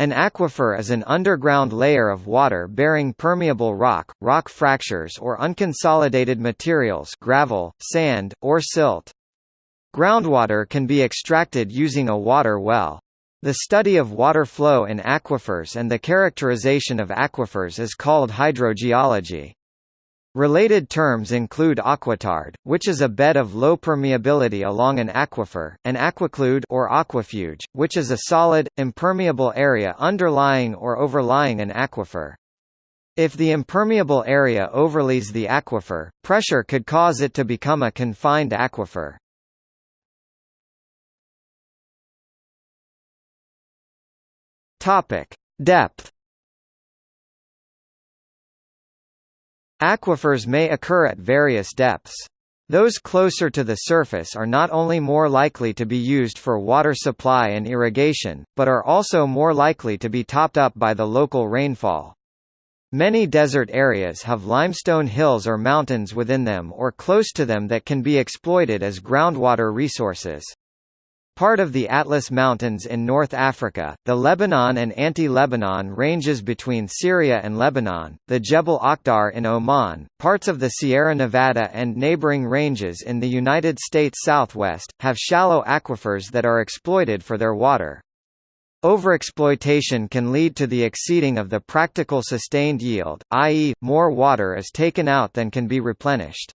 An aquifer is an underground layer of water-bearing permeable rock, rock fractures or unconsolidated materials gravel, sand, or silt. Groundwater can be extracted using a water well. The study of water flow in aquifers and the characterization of aquifers is called hydrogeology. Related terms include aquitard, which is a bed of low permeability along an aquifer, and aquiclude or aquafuge, which is a solid, impermeable area underlying or overlying an aquifer. If the impermeable area overlays the aquifer, pressure could cause it to become a confined aquifer. Topic: Depth Aquifers may occur at various depths. Those closer to the surface are not only more likely to be used for water supply and irrigation, but are also more likely to be topped up by the local rainfall. Many desert areas have limestone hills or mountains within them or close to them that can be exploited as groundwater resources. Part of the Atlas Mountains in North Africa, the Lebanon and Anti-Lebanon ranges between Syria and Lebanon, the Jebel Akhdar in Oman, parts of the Sierra Nevada and neighboring ranges in the United States Southwest, have shallow aquifers that are exploited for their water. Overexploitation can lead to the exceeding of the practical sustained yield, i.e., more water is taken out than can be replenished.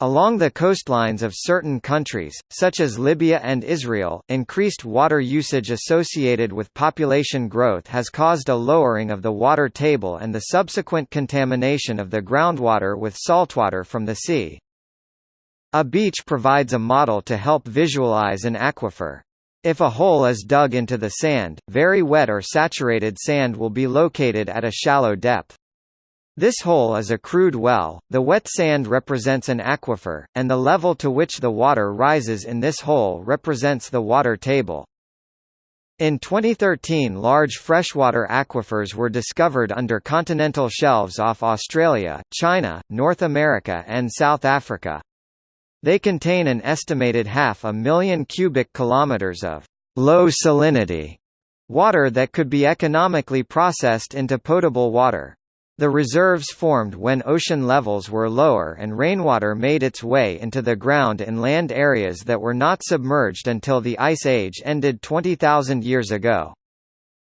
Along the coastlines of certain countries, such as Libya and Israel, increased water usage associated with population growth has caused a lowering of the water table and the subsequent contamination of the groundwater with saltwater from the sea. A beach provides a model to help visualize an aquifer. If a hole is dug into the sand, very wet or saturated sand will be located at a shallow depth. This hole is a crude well, the wet sand represents an aquifer, and the level to which the water rises in this hole represents the water table. In 2013 large freshwater aquifers were discovered under continental shelves off Australia, China, North America and South Africa. They contain an estimated half a million cubic kilometers of low salinity water that could be economically processed into potable water. The reserves formed when ocean levels were lower and rainwater made its way into the ground in land areas that were not submerged until the Ice Age ended 20,000 years ago.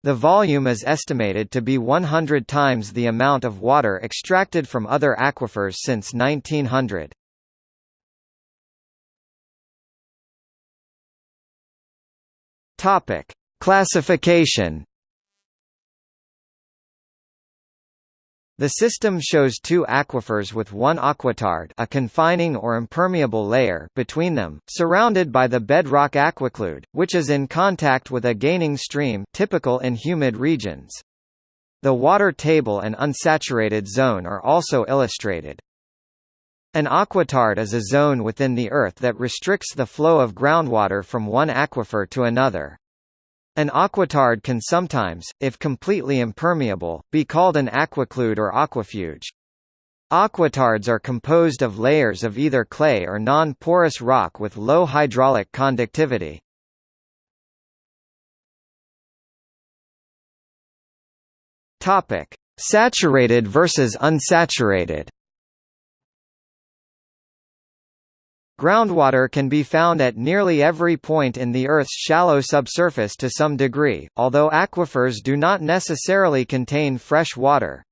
The volume is estimated to be 100 times the amount of water extracted from other aquifers since 1900. Topic: Classification The system shows two aquifers with one aquitard a confining or impermeable layer between them, surrounded by the bedrock aquiclude, which is in contact with a gaining stream typical in humid regions. The water table and unsaturated zone are also illustrated. An aquitard is a zone within the earth that restricts the flow of groundwater from one aquifer to another. An aquitard can sometimes, if completely impermeable, be called an aquiclude or aquafuge. Aquitards are composed of layers of either clay or non-porous rock with low hydraulic conductivity. Saturated versus unsaturated. Groundwater can be found at nearly every point in the Earth's shallow subsurface to some degree, although aquifers do not necessarily contain fresh water.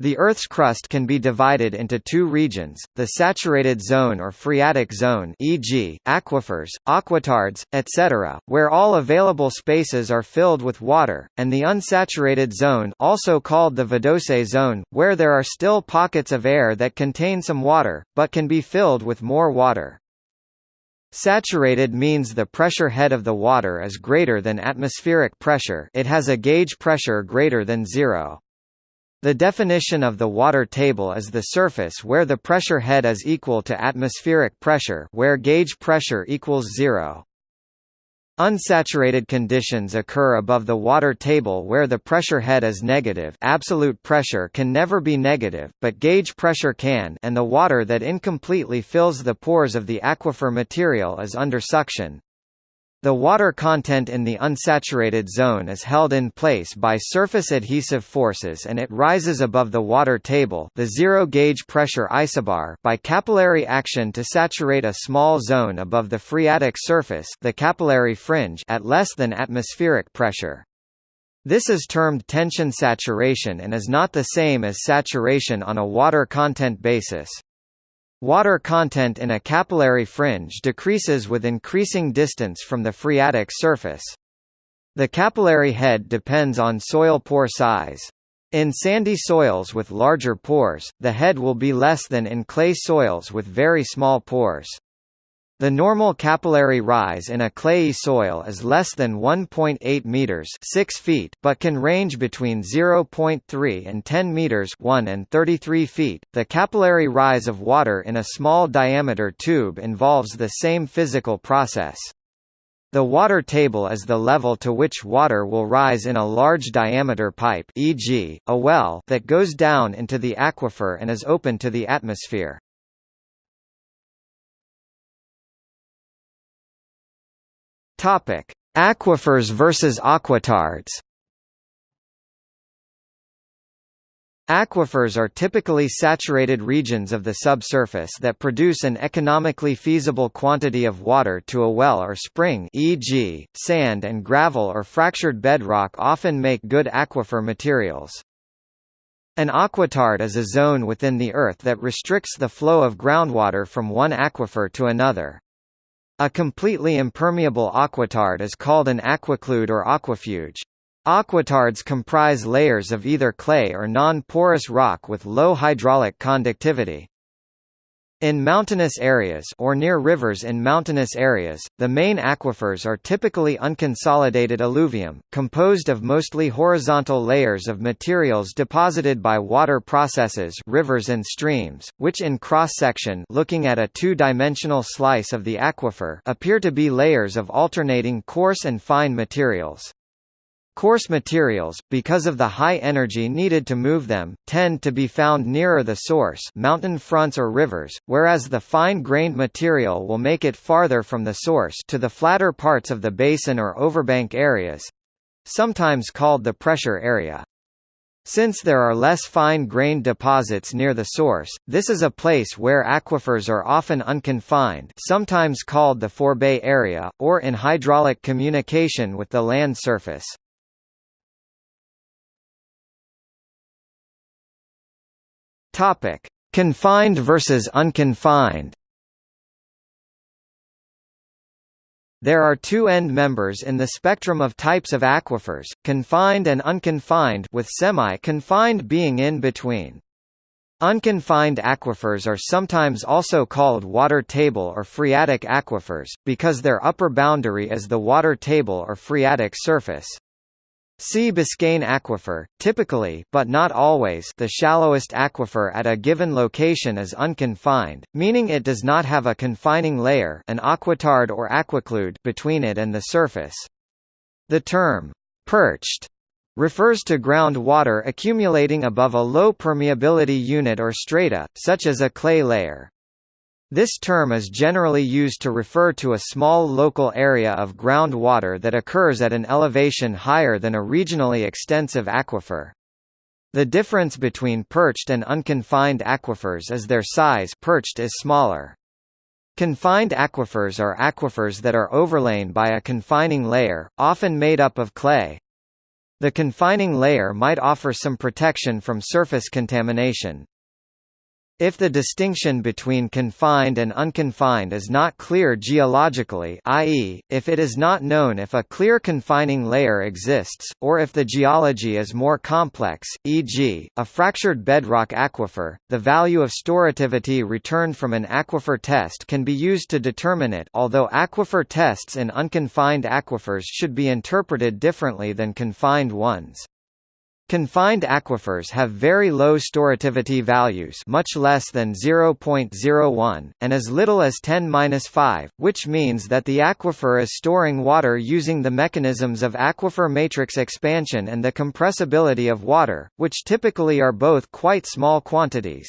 The Earth's crust can be divided into two regions, the saturated zone or phreatic zone e.g., aquifers, aquitards, etc., where all available spaces are filled with water, and the unsaturated zone also called the vadose zone, where there are still pockets of air that contain some water, but can be filled with more water. Saturated means the pressure head of the water is greater than atmospheric pressure it has a gauge pressure greater than zero. The definition of the water table is the surface where the pressure head is equal to atmospheric pressure where gauge pressure equals zero. Unsaturated conditions occur above the water table where the pressure head is negative absolute pressure can never be negative, but gauge pressure can and the water that incompletely fills the pores of the aquifer material is under suction. The water content in the unsaturated zone is held in place by surface adhesive forces and it rises above the water table the zero-gauge pressure isobar by capillary action to saturate a small zone above the phreatic surface the capillary fringe at less than atmospheric pressure. This is termed tension saturation and is not the same as saturation on a water content basis. Water content in a capillary fringe decreases with increasing distance from the phreatic surface. The capillary head depends on soil pore size. In sandy soils with larger pores, the head will be less than in clay soils with very small pores. The normal capillary rise in a clayey soil is less than 1.8 meters, 6 feet, but can range between 0.3 and 10 meters, 1 and 33 feet. The capillary rise of water in a small diameter tube involves the same physical process. The water table is the level to which water will rise in a large diameter pipe, e.g., a well, that goes down into the aquifer and is open to the atmosphere. Topic: Aquifers versus aquitards. Aquifers are typically saturated regions of the subsurface that produce an economically feasible quantity of water to a well or spring e.g., sand and gravel or fractured bedrock often make good aquifer materials. An aquitard is a zone within the earth that restricts the flow of groundwater from one aquifer to another. A completely impermeable aquitard is called an aquiclude or aquafuge. Aquitards comprise layers of either clay or non-porous rock with low hydraulic conductivity. In mountainous areas or near rivers in mountainous areas, the main aquifers are typically unconsolidated alluvium, composed of mostly horizontal layers of materials deposited by water processes rivers and streams, which in cross-section looking at a two-dimensional slice of the aquifer appear to be layers of alternating coarse and fine materials. Coarse materials, because of the high energy needed to move them, tend to be found nearer the source mountain fronts or rivers, whereas the fine-grained material will make it farther from the source to the flatter parts of the basin or overbank areas—sometimes called the pressure area. Since there are less fine-grained deposits near the source, this is a place where aquifers are often unconfined sometimes called the forebay area, or in hydraulic communication with the land surface. Topic: Confined versus unconfined. There are two end members in the spectrum of types of aquifers, confined and unconfined with semi-confined being in between. Unconfined aquifers are sometimes also called water table or phreatic aquifers, because their upper boundary is the water table or phreatic surface. See Biscayne aquifer, typically but not always the shallowest aquifer at a given location is unconfined, meaning it does not have a confining layer an aquitard or aquiclude between it and the surface. The term, perched, refers to groundwater accumulating above a low permeability unit or strata, such as a clay layer. This term is generally used to refer to a small local area of groundwater that occurs at an elevation higher than a regionally extensive aquifer. The difference between perched and unconfined aquifers is their size perched is smaller. Confined aquifers are aquifers that are overlain by a confining layer, often made up of clay. The confining layer might offer some protection from surface contamination. If the distinction between confined and unconfined is not clear geologically i.e., if it is not known if a clear confining layer exists, or if the geology is more complex, e.g., a fractured bedrock aquifer, the value of storativity returned from an aquifer test can be used to determine it although aquifer tests in unconfined aquifers should be interpreted differently than confined ones. Confined aquifers have very low storativity values much less than 0.01, and as little as 10-5, which means that the aquifer is storing water using the mechanisms of aquifer matrix expansion and the compressibility of water, which typically are both quite small quantities.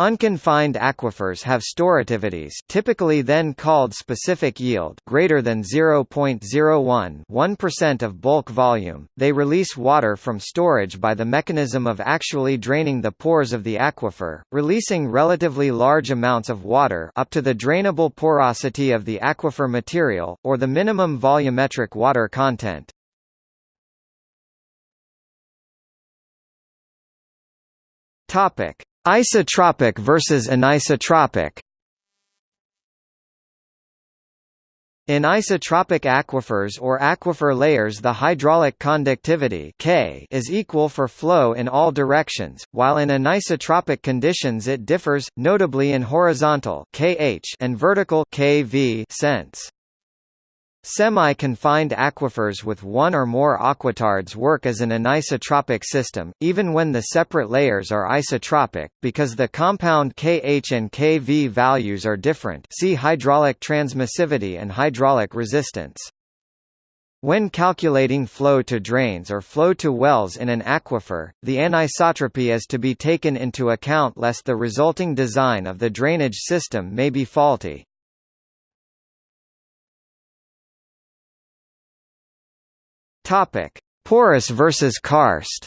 Unconfined aquifers have storativities typically then called specific yield greater than 0.01 1% of bulk volume. They release water from storage by the mechanism of actually draining the pores of the aquifer, releasing relatively large amounts of water up to the drainable porosity of the aquifer material, or the minimum volumetric water content. Topic: Isotropic versus anisotropic In isotropic aquifers or aquifer layers the hydraulic conductivity K is equal for flow in all directions, while in anisotropic conditions it differs, notably in horizontal KH and vertical KV sense. Semi-confined aquifers with one or more aquitards work as an anisotropic system, even when the separate layers are isotropic, because the compound Kh and Kv values are different see hydraulic transmissivity and hydraulic resistance. When calculating flow to drains or flow to wells in an aquifer, the anisotropy is to be taken into account lest the resulting design of the drainage system may be faulty. Topic: Porous versus karst.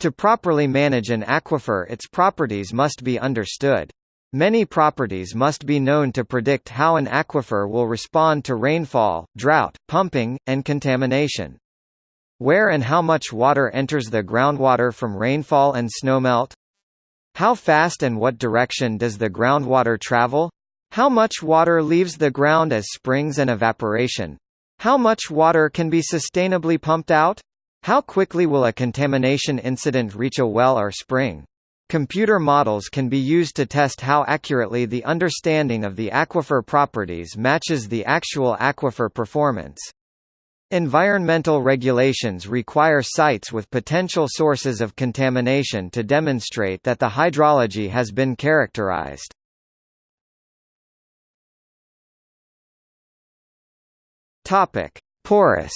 To properly manage an aquifer its properties must be understood. Many properties must be known to predict how an aquifer will respond to rainfall, drought, pumping, and contamination. Where and how much water enters the groundwater from rainfall and snowmelt? How fast and what direction does the groundwater travel? How much water leaves the ground as springs and evaporation? How much water can be sustainably pumped out? How quickly will a contamination incident reach a well or spring? Computer models can be used to test how accurately the understanding of the aquifer properties matches the actual aquifer performance. Environmental regulations require sites with potential sources of contamination to demonstrate that the hydrology has been characterized. Topic: Porous.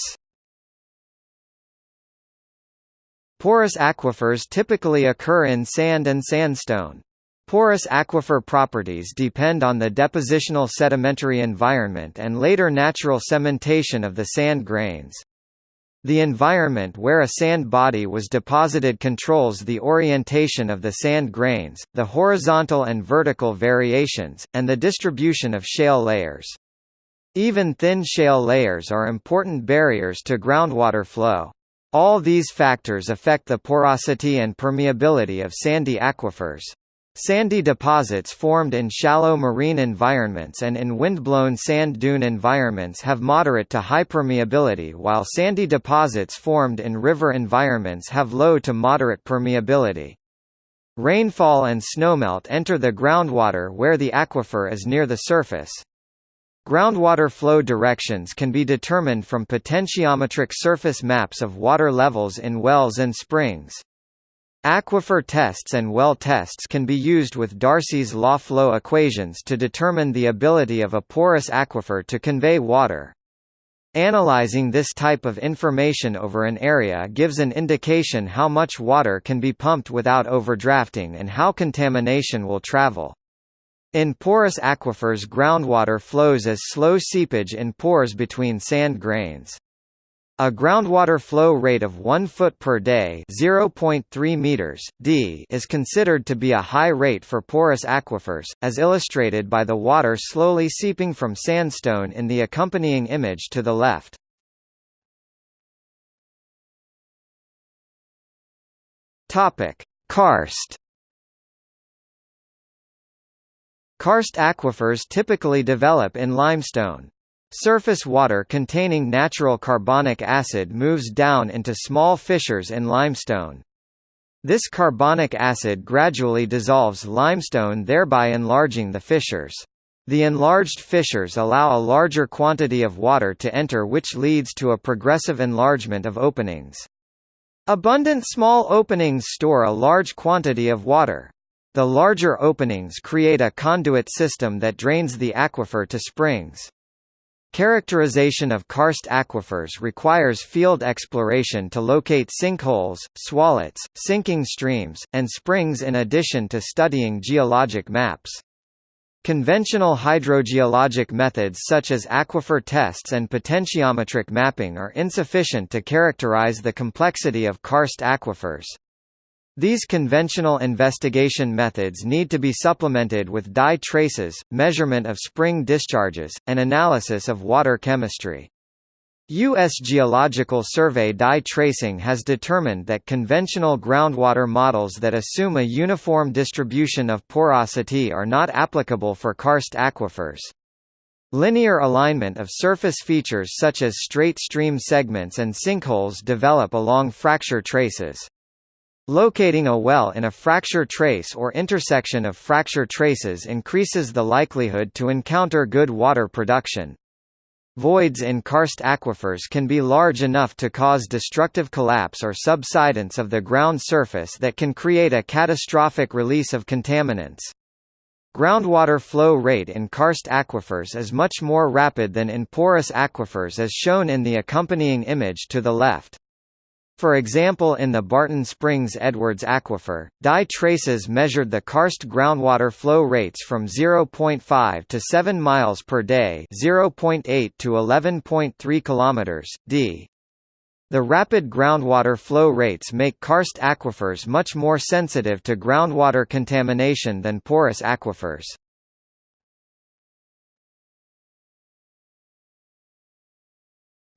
Porous aquifers typically occur in sand and sandstone. Porous aquifer properties depend on the depositional sedimentary environment and later natural cementation of the sand grains. The environment where a sand body was deposited controls the orientation of the sand grains, the horizontal and vertical variations, and the distribution of shale layers. Even thin shale layers are important barriers to groundwater flow. All these factors affect the porosity and permeability of sandy aquifers. Sandy deposits formed in shallow marine environments and in windblown sand dune environments have moderate to high permeability while sandy deposits formed in river environments have low to moderate permeability. Rainfall and snowmelt enter the groundwater where the aquifer is near the surface. Groundwater flow directions can be determined from potentiometric surface maps of water levels in wells and springs. Aquifer tests and well tests can be used with Darcy's law flow equations to determine the ability of a porous aquifer to convey water. Analyzing this type of information over an area gives an indication how much water can be pumped without overdrafting and how contamination will travel. In porous aquifers groundwater flows as slow seepage in pores between sand grains. A groundwater flow rate of 1 foot per day (0.3 meters d) is considered to be a high rate for porous aquifers, as illustrated by the water slowly seeping from sandstone in the accompanying image to the left. Karst Karst aquifers typically develop in limestone. Surface water containing natural carbonic acid moves down into small fissures in limestone. This carbonic acid gradually dissolves limestone thereby enlarging the fissures. The enlarged fissures allow a larger quantity of water to enter which leads to a progressive enlargement of openings. Abundant small openings store a large quantity of water. The larger openings create a conduit system that drains the aquifer to springs. Characterization of karst aquifers requires field exploration to locate sinkholes, swallets, sinking streams, and springs in addition to studying geologic maps. Conventional hydrogeologic methods such as aquifer tests and potentiometric mapping are insufficient to characterize the complexity of karst aquifers. These conventional investigation methods need to be supplemented with dye traces, measurement of spring discharges, and analysis of water chemistry. U.S. Geological Survey dye tracing has determined that conventional groundwater models that assume a uniform distribution of porosity are not applicable for karst aquifers. Linear alignment of surface features such as straight stream segments and sinkholes develop along fracture traces. Locating a well in a fracture trace or intersection of fracture traces increases the likelihood to encounter good water production. Voids in karst aquifers can be large enough to cause destructive collapse or subsidence of the ground surface that can create a catastrophic release of contaminants. Groundwater flow rate in karst aquifers is much more rapid than in porous aquifers as shown in the accompanying image to the left. For example in the Barton Springs Edwards Aquifer, dye traces measured the karst groundwater flow rates from 0.5 to 7 miles per day 0.8 to 11.3 kilometers, d. The rapid groundwater flow rates make karst aquifers much more sensitive to groundwater contamination than porous aquifers.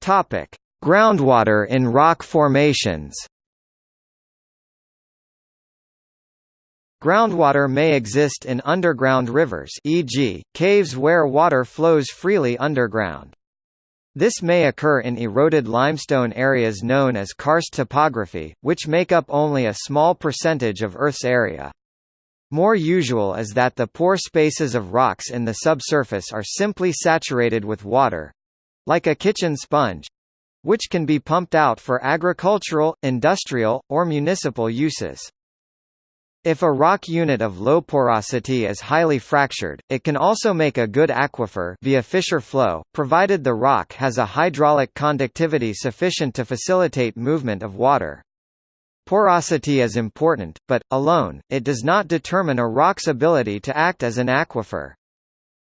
Topic: Groundwater in rock formations Groundwater may exist in underground rivers e.g., caves where water flows freely underground. This may occur in eroded limestone areas known as karst topography, which make up only a small percentage of Earth's area. More usual is that the pore spaces of rocks in the subsurface are simply saturated with water—like a kitchen sponge, which can be pumped out for agricultural, industrial, or municipal uses. If a rock unit of low porosity is highly fractured, it can also make a good aquifer via fissure flow, provided the rock has a hydraulic conductivity sufficient to facilitate movement of water. Porosity is important, but, alone, it does not determine a rock's ability to act as an aquifer.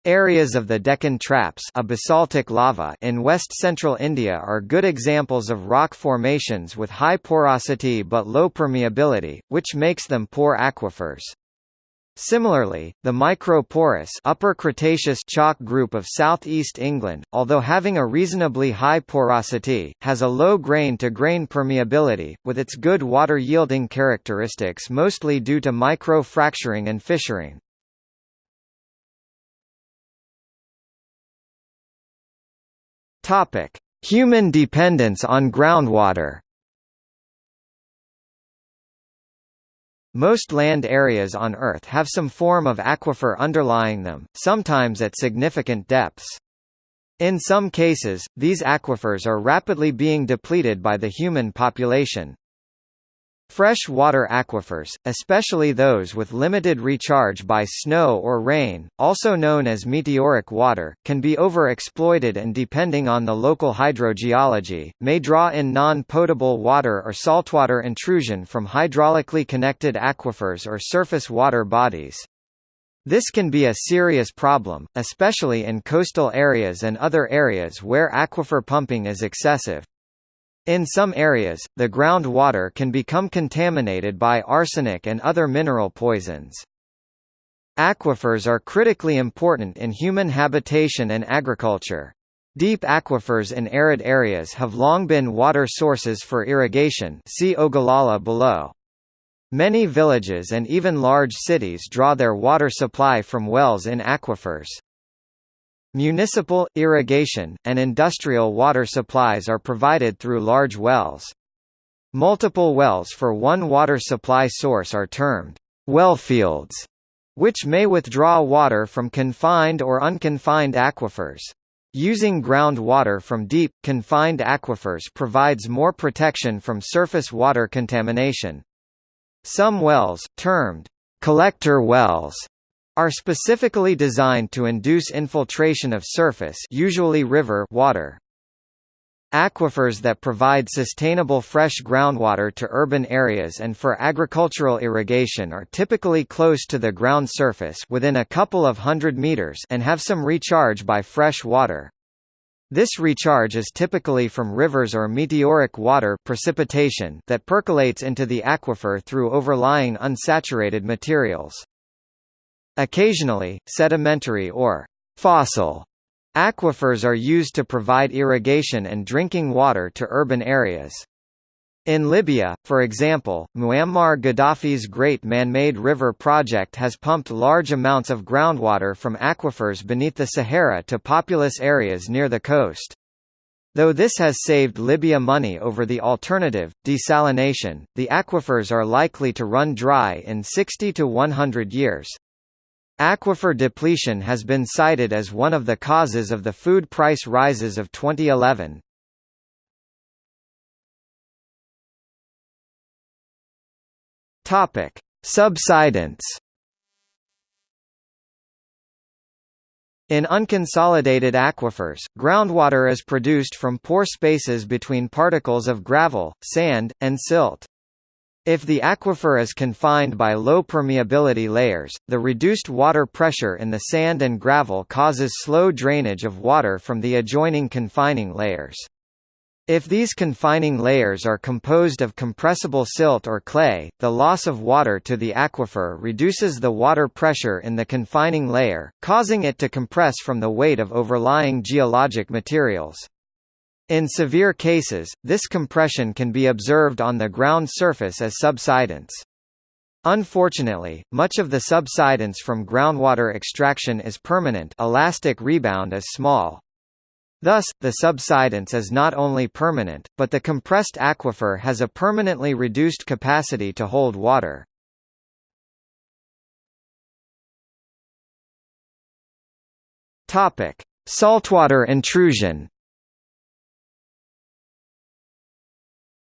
Areas of the Deccan Traps a basaltic lava in west-central India are good examples of rock formations with high porosity but low permeability, which makes them poor aquifers. Similarly, the microporous Upper Cretaceous chalk group of southeast England, although having a reasonably high porosity, has a low grain-to-grain -grain permeability, with its good water-yielding characteristics mostly due to micro-fracturing and fissuring. Topic: Human dependence on groundwater. Most land areas on Earth have some form of aquifer underlying them, sometimes at significant depths. In some cases, these aquifers are rapidly being depleted by the human population. Fresh water aquifers, especially those with limited recharge by snow or rain, also known as meteoric water, can be overexploited and depending on the local hydrogeology, may draw in non-potable water or saltwater intrusion from hydraulically connected aquifers or surface water bodies. This can be a serious problem, especially in coastal areas and other areas where aquifer pumping is excessive. In some areas, the groundwater can become contaminated by arsenic and other mineral poisons. Aquifers are critically important in human habitation and agriculture. Deep aquifers in arid areas have long been water sources for irrigation see Ogallala below. Many villages and even large cities draw their water supply from wells in aquifers. Municipal, irrigation, and industrial water supplies are provided through large wells. Multiple wells for one water supply source are termed wellfields, which may withdraw water from confined or unconfined aquifers. Using groundwater from deep, confined aquifers provides more protection from surface water contamination. Some wells, termed collector wells, are specifically designed to induce infiltration of surface usually river water. Aquifers that provide sustainable fresh groundwater to urban areas and for agricultural irrigation are typically close to the ground surface within a couple of hundred meters and have some recharge by fresh water. This recharge is typically from rivers or meteoric water precipitation that percolates into the aquifer through overlying unsaturated materials. Occasionally, sedimentary or fossil Aquifers are used to provide irrigation and drinking water to urban areas. In Libya, for example, Muammar Gaddafi's Great Man-Made River project has pumped large amounts of groundwater from aquifers beneath the Sahara to populous areas near the coast. Though this has saved Libya money over the alternative, desalination, the aquifers are likely to run dry in 60 to 100 years. Aquifer depletion has been cited as one of the causes of the food price rises of 2011. Topic: Subsidence. In unconsolidated aquifers, groundwater is produced from pore spaces between particles of gravel, sand, and silt. If the aquifer is confined by low permeability layers, the reduced water pressure in the sand and gravel causes slow drainage of water from the adjoining confining layers. If these confining layers are composed of compressible silt or clay, the loss of water to the aquifer reduces the water pressure in the confining layer, causing it to compress from the weight of overlying geologic materials. In severe cases, this compression can be observed on the ground surface as subsidence. Unfortunately, much of the subsidence from groundwater extraction is permanent elastic rebound is small. Thus, the subsidence is not only permanent, but the compressed aquifer has a permanently reduced capacity to hold water. Saltwater intrusion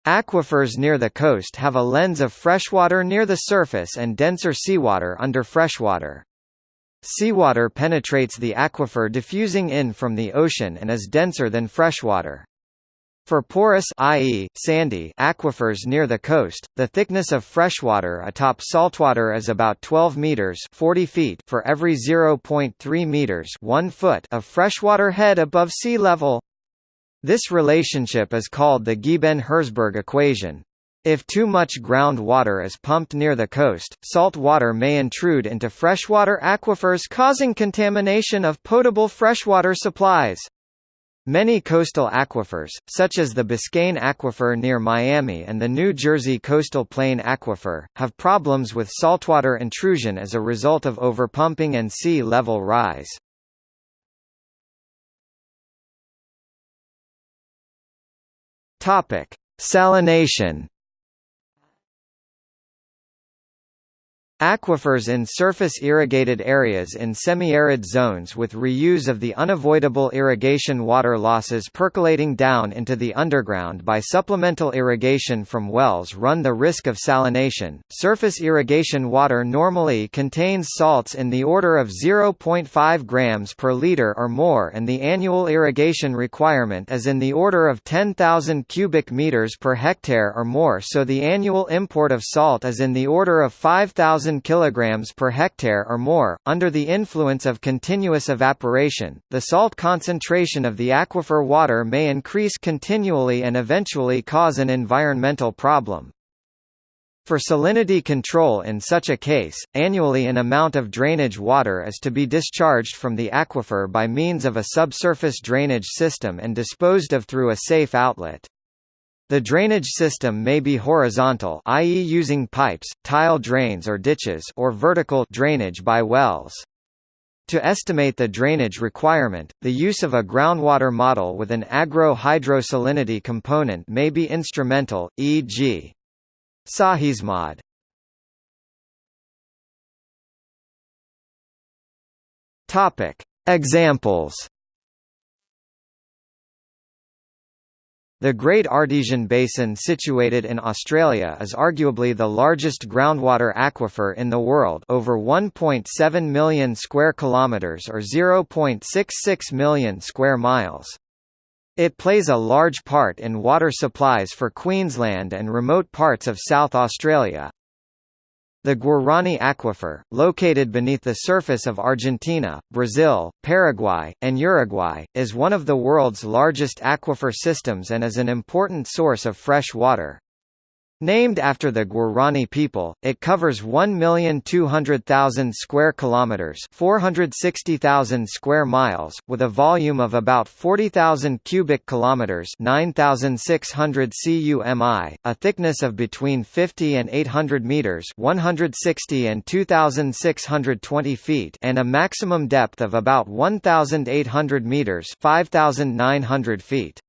Aquifers near the coast have a lens of freshwater near the surface and denser seawater under freshwater. Seawater penetrates the aquifer diffusing in from the ocean and is denser than freshwater. For porous i.e., sandy aquifers near the coast, the thickness of freshwater atop saltwater is about 12 meters 40 feet for every 0.3 meters 1 foot of freshwater head above sea level. This relationship is called the Ghyben-Herzberg equation. If too much groundwater is pumped near the coast, salt water may intrude into freshwater aquifers causing contamination of potable freshwater supplies. Many coastal aquifers, such as the Biscayne Aquifer near Miami and the New Jersey Coastal Plain Aquifer, have problems with saltwater intrusion as a result of overpumping and sea level rise. Topic: Salination Aquifers in surface irrigated areas in semi-arid zones with reuse of the unavoidable irrigation water losses percolating down into the underground by supplemental irrigation from wells run the risk of salination. Surface irrigation water normally contains salts in the order of 0.5 grams per liter or more and the annual irrigation requirement is in the order of 10,000 cubic meters per hectare or more so the annual import of salt is in the order of 5,000 1,000 kg per hectare or more. Under the influence of continuous evaporation, the salt concentration of the aquifer water may increase continually and eventually cause an environmental problem. For salinity control in such a case, annually an amount of drainage water is to be discharged from the aquifer by means of a subsurface drainage system and disposed of through a safe outlet. The drainage system may be horizontal i.e. using pipes, tile drains or ditches or vertical drainage by wells. To estimate the drainage requirement, the use of a groundwater model with an agro-hydrosalinity component may be instrumental, e.g. SAHISMOD. Topic: Examples The Great Artesian Basin situated in Australia is arguably the largest groundwater aquifer in the world over 1.7 million square kilometres or 0.66 million square miles. It plays a large part in water supplies for Queensland and remote parts of South Australia. The Guarani Aquifer, located beneath the surface of Argentina, Brazil, Paraguay, and Uruguay, is one of the world's largest aquifer systems and is an important source of fresh water. Named after the Guarani people, it covers 1,200,000 square kilometers, 460,000 square miles, with a volume of about 40,000 cubic kilometers, 9,600 cumi, a thickness of between 50 and 800 meters, 160 and 2,620 feet, and a maximum depth of about 1,800 meters, 5,900 feet.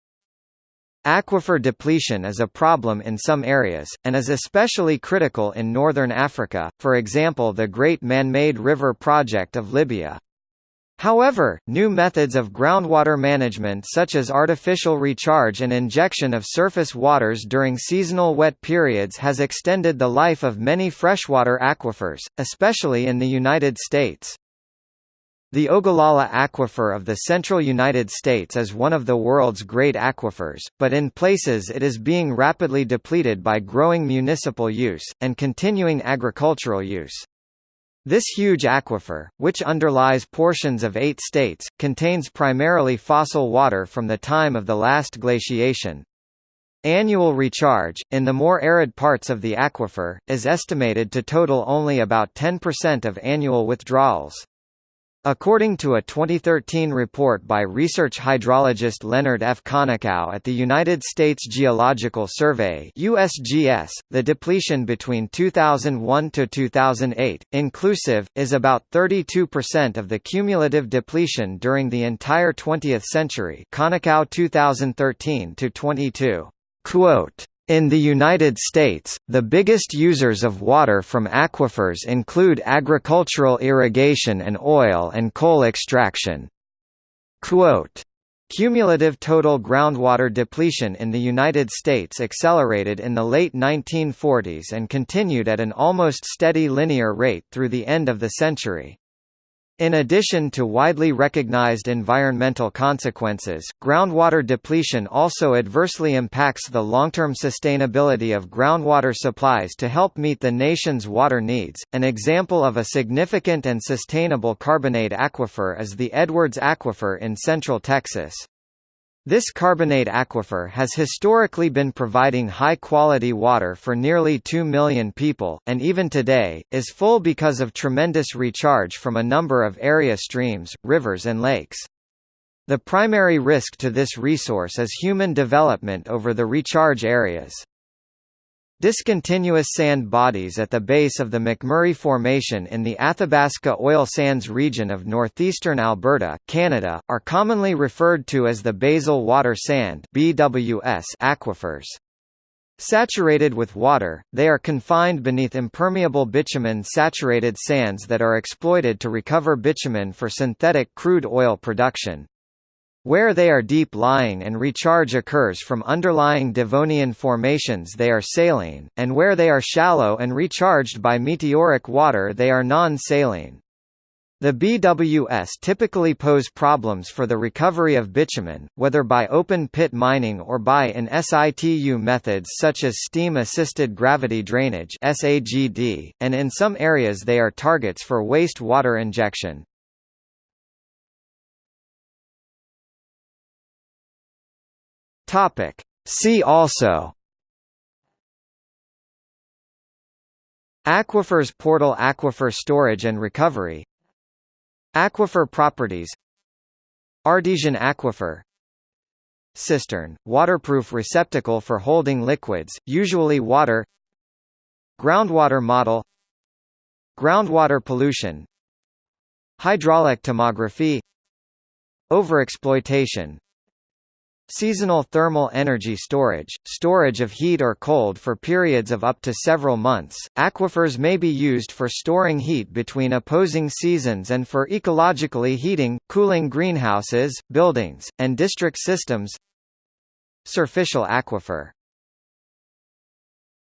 Aquifer depletion is a problem in some areas, and is especially critical in northern Africa, for example the Great Man-Made River Project of Libya. However, new methods of groundwater management such as artificial recharge and injection of surface waters during seasonal wet periods has extended the life of many freshwater aquifers, especially in the United States. The Ogallala Aquifer of the central United States is one of the world's great aquifers, but in places it is being rapidly depleted by growing municipal use, and continuing agricultural use. This huge aquifer, which underlies portions of eight states, contains primarily fossil water from the time of the last glaciation. Annual recharge, in the more arid parts of the aquifer, is estimated to total only about 10% of annual withdrawals. According to a 2013 report by research hydrologist Leonard F. Konikow at the United States Geological Survey USGS, the depletion between 2001 to 2008, inclusive, is about 32% of the cumulative depletion during the entire 20th century Konikow 2013-22. Quote, in the United States, the biggest users of water from aquifers include agricultural irrigation and oil and coal extraction. Quote, Cumulative total groundwater depletion in the United States accelerated in the late 1940s and continued at an almost steady linear rate through the end of the century. In addition to widely recognized environmental consequences, groundwater depletion also adversely impacts the long-term sustainability of groundwater supplies to help meet the nation's water needs. An example of a significant and sustainable carbonate aquifer is the Edwards Aquifer in central Texas. This carbonate aquifer has historically been providing high-quality water for nearly 2 million people, and even today, is full because of tremendous recharge from a number of area streams, rivers and lakes. The primary risk to this resource is human development over the recharge areas. Discontinuous sand bodies at the base of the McMurray Formation in the Athabasca oil sands region of northeastern Alberta, Canada, are commonly referred to as the basal water sand BWS aquifers. Saturated with water, they are confined beneath impermeable bitumen-saturated sands that are exploited to recover bitumen for synthetic crude oil production. Where they are deep-lying and recharge occurs from underlying Devonian formations they are saline, and where they are shallow and recharged by meteoric water they are non-saline. The BWS typically pose problems for the recovery of bitumen, whether by open-pit mining or by in situ methods such as steam-assisted gravity drainage and in some areas they are targets for waste water injection. Topic. See also. Aquifers portal Aquifer storage and recovery. Aquifer properties. Artesian aquifer. Cistern, waterproof receptacle for holding liquids, usually water. Groundwater model. Groundwater pollution. Hydraulic tomography. Overexploitation Seasonal thermal energy storage, storage of heat or cold for periods of up to several months. Aquifers may be used for storing heat between opposing seasons and for ecologically heating, cooling greenhouses, buildings, and district systems. surficial aquifer